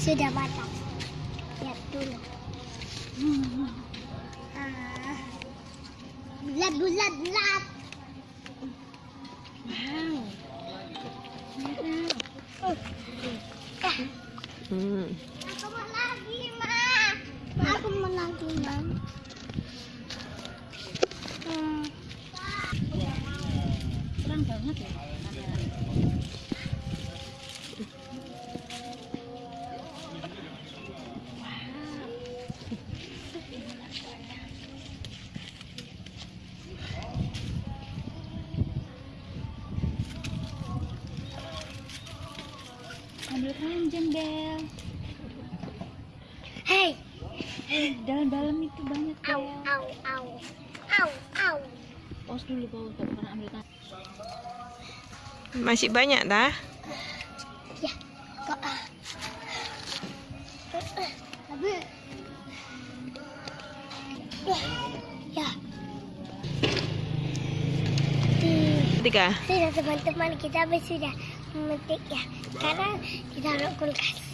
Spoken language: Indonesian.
sudah matang. Lihat dulu. Ah. Bulat, bulat, bulat. Wow. Hmm. Aku mau lagi, Ma. Aku mau lagi, Ma. Hmm. Banget ya. Ambil keranjang, Del. Hei, Eh, dalam-dalam itu banyak, au, Del. au, au. Au, au. Pause dulu, pause. Gak pernah ambil kan. Masih banyak dah. Ya, kok ah. Habis. Ya. Ya. Tiga. Sudah teman-teman kita habis sudah memetik ya. Sekarang kita taruh kulkas.